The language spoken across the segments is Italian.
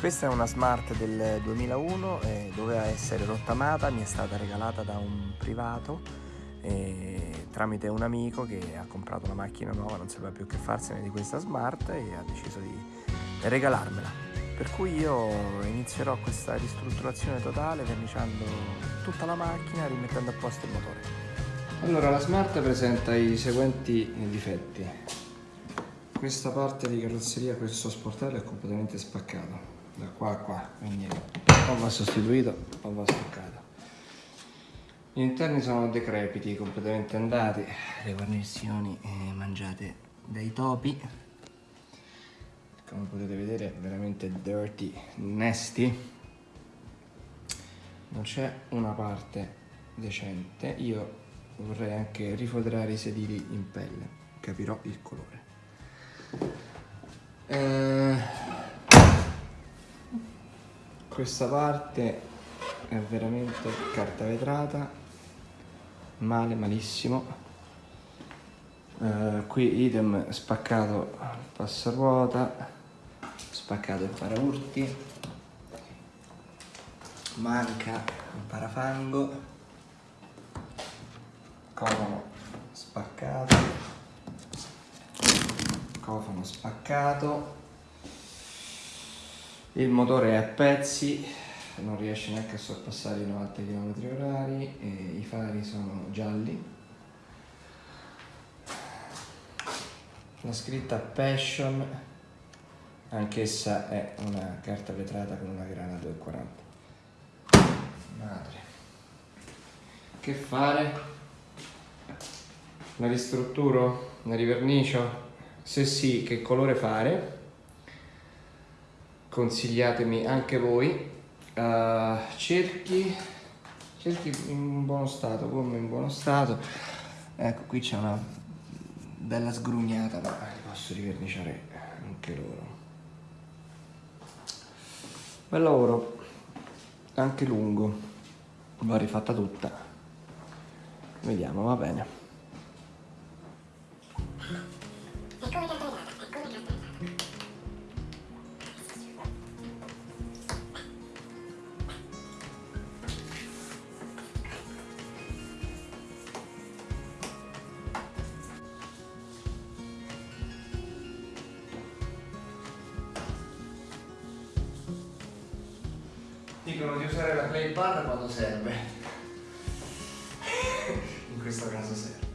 Questa è una Smart del 2001, eh, doveva essere rottamata, mi è stata regalata da un privato eh, tramite un amico che ha comprato una macchina nuova, non sapeva più che farsene di questa Smart e ha deciso di regalarmela. Per cui io inizierò questa ristrutturazione totale verniciando tutta la macchina e rimettendo a posto il motore. Allora la Smart presenta i seguenti difetti. Questa parte di carrozzeria, questo sportello è completamente spaccato da qua a qua, quindi o va sostituito o va staccato. Gli interni sono decrepiti, completamente andati, le guarnizioni eh, mangiate dai topi, come potete vedere veramente dirty, nasty. Non c'è una parte decente, io vorrei anche rifoderare i sedili in pelle, capirò il colore. Eh, questa parte è veramente carta vetrata male malissimo. Eh, qui idem spaccato il passaruota spaccato il paraurti manca il parafango cofano spaccato cofano spaccato il motore è a pezzi non riesce neanche a sorpassare i 90 km h i fari sono gialli la scritta Passion anch'essa è una carta vetrata con una grana 240 madre che fare? la ristrutturo? la rivernicio? se sì che colore fare? Consigliatemi anche voi. Uh, cerchi cerchi in buono stato come in buono stato. Ecco qui c'è una bella sgrugnata ma li posso riverniciare anche loro. Bel lavoro anche lungo l'ho rifatta tutta. Vediamo va bene usare la clay bar quando serve. In questo caso serve.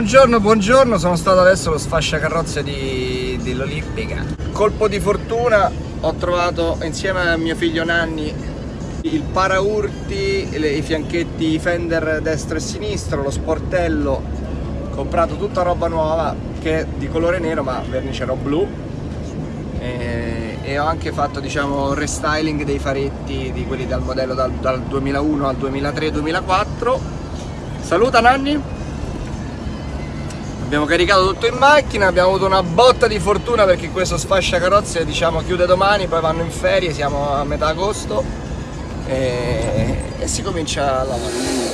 Buongiorno, buongiorno, sono stato adesso allo sfasciacarrozze di, dell'Olimpica. Colpo di fortuna, ho trovato insieme a mio figlio Nanni il paraurti, i fianchetti Fender destro e sinistro, lo sportello, comprato tutta roba nuova che è di colore nero ma vernicerò blu. E, e ho anche fatto diciamo restyling dei faretti di quelli dal modello dal, dal 2001 al 2003-2004 saluta Nanni abbiamo caricato tutto in macchina, abbiamo avuto una botta di fortuna perché questo sfascia carrozze diciamo chiude domani, poi vanno in ferie, siamo a metà agosto e, e si comincia a lavorare.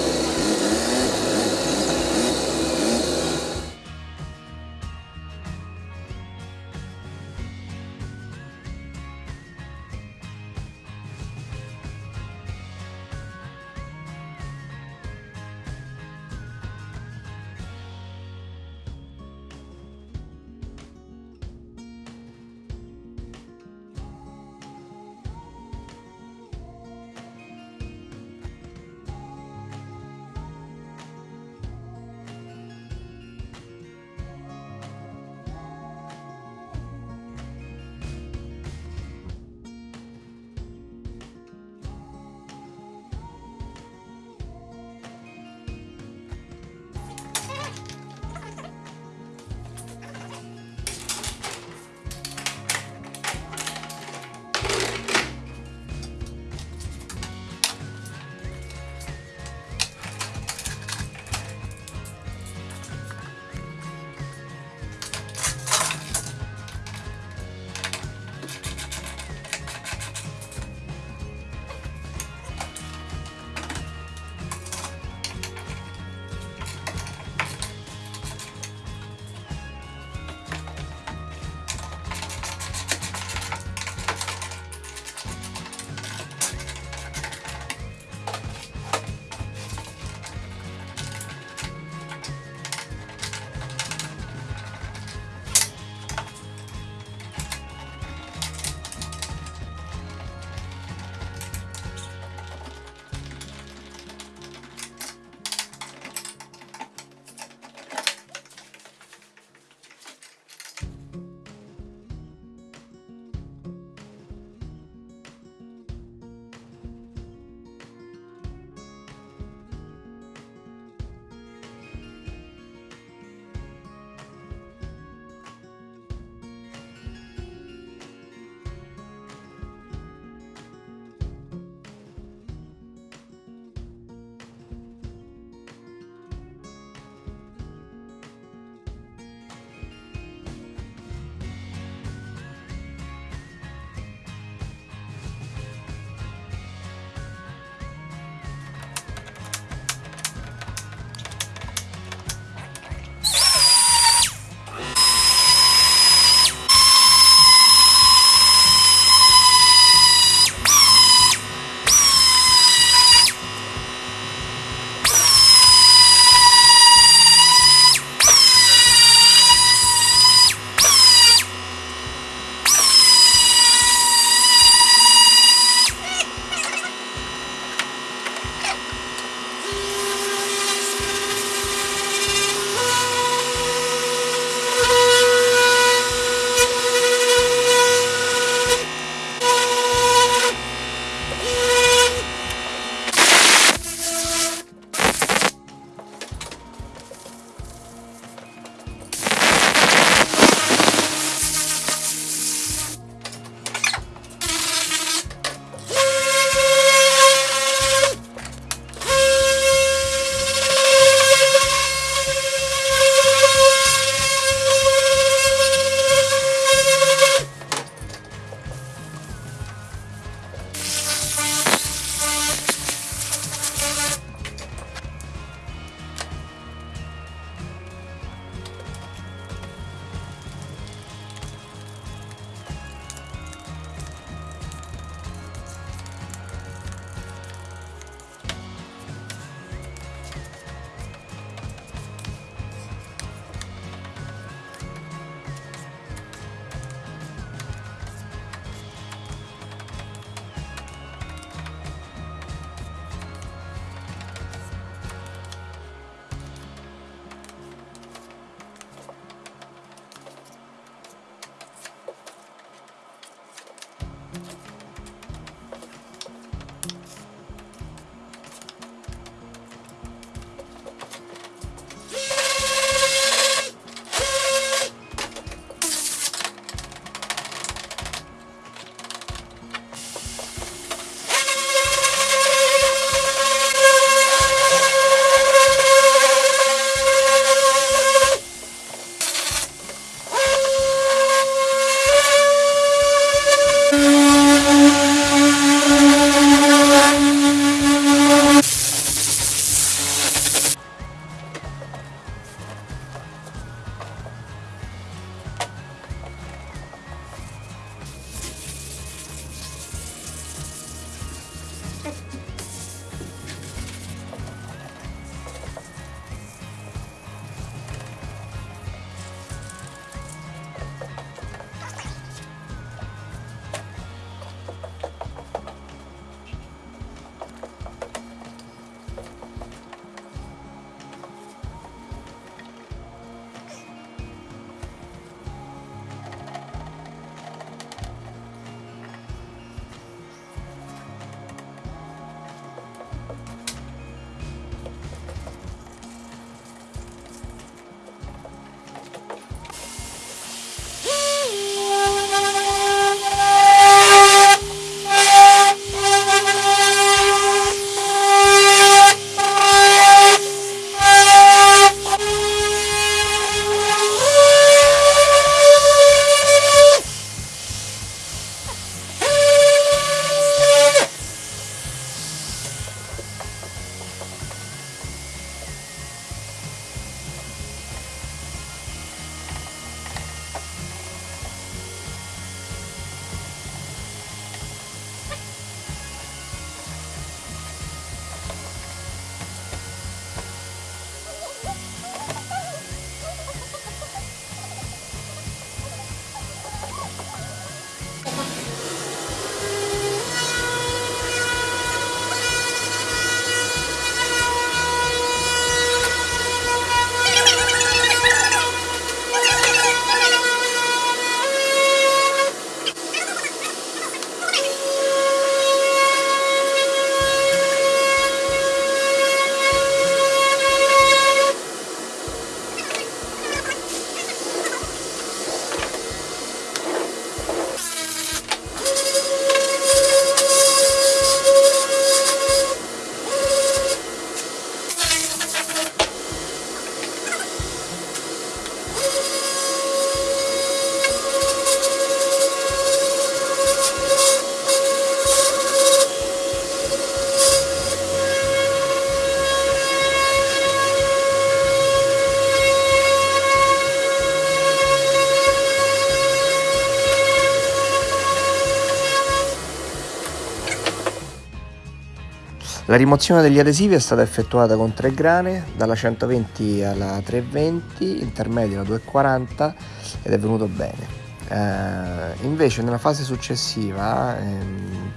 La rimozione degli adesivi è stata effettuata con tre grane, dalla 120 alla 320, intermedio alla 240 ed è venuto bene. Eh, invece nella fase successiva, ehm,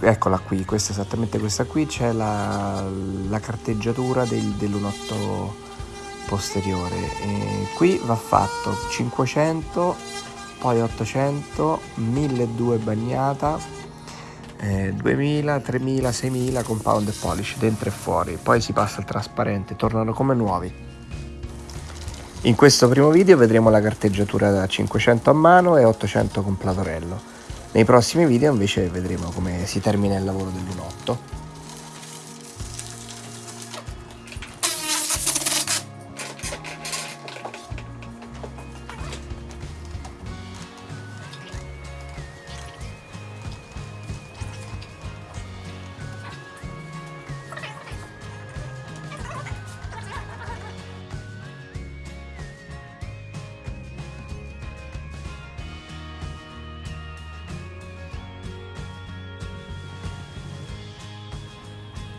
eccola qui, questa esattamente questa qui, c'è la, la carteggiatura del, dell'1.8 posteriore. E qui va fatto 500, poi 800, 1200 bagnata, eh, 2000, 3000, 6000 compound e polish dentro e fuori, poi si passa al trasparente, tornano come nuovi. In questo primo video vedremo la carteggiatura da 500 a mano e 800 con platorello. Nei prossimi video invece vedremo come si termina il lavoro dell'1.8.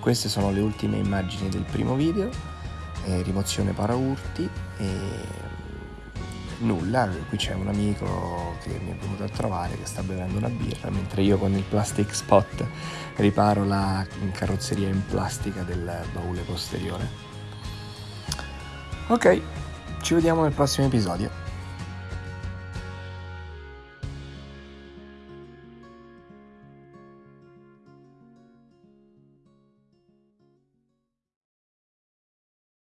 Queste sono le ultime immagini del primo video, eh, rimozione paraurti e mm, nulla, qui c'è un amico che mi è venuto a trovare che sta bevendo una birra mentre io con il plastic spot riparo la carrozzeria in plastica del baule posteriore. Ok, ci vediamo nel prossimo episodio.